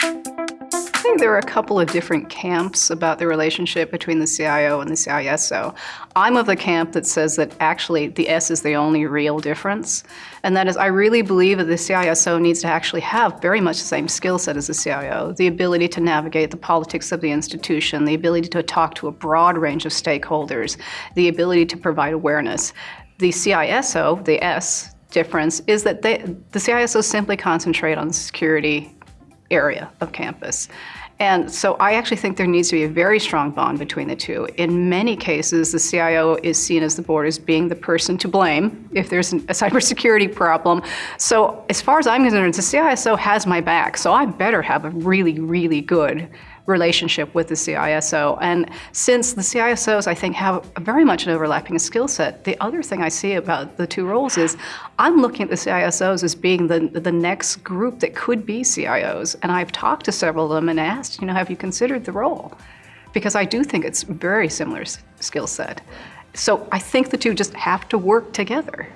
I think there are a couple of different camps about the relationship between the CIO and the CISO. I'm of the camp that says that actually the S is the only real difference. And that is, I really believe that the CISO needs to actually have very much the same skill set as the CIO, the ability to navigate the politics of the institution, the ability to talk to a broad range of stakeholders, the ability to provide awareness. The CISO, the S difference, is that they, the CISO simply concentrate on security area of campus. And so I actually think there needs to be a very strong bond between the two. In many cases, the CIO is seen as the board as being the person to blame if there's a cybersecurity problem. So as far as I'm concerned, the CISO has my back, so I better have a really, really good relationship with the CISO. And since the CISOs, I think, have very much an overlapping skill set, the other thing I see about the two roles is I'm looking at the CISOs as being the, the next group that could be CIOs. And I've talked to several of them and asked, you know, have you considered the role? Because I do think it's very similar skill set. So I think the two just have to work together.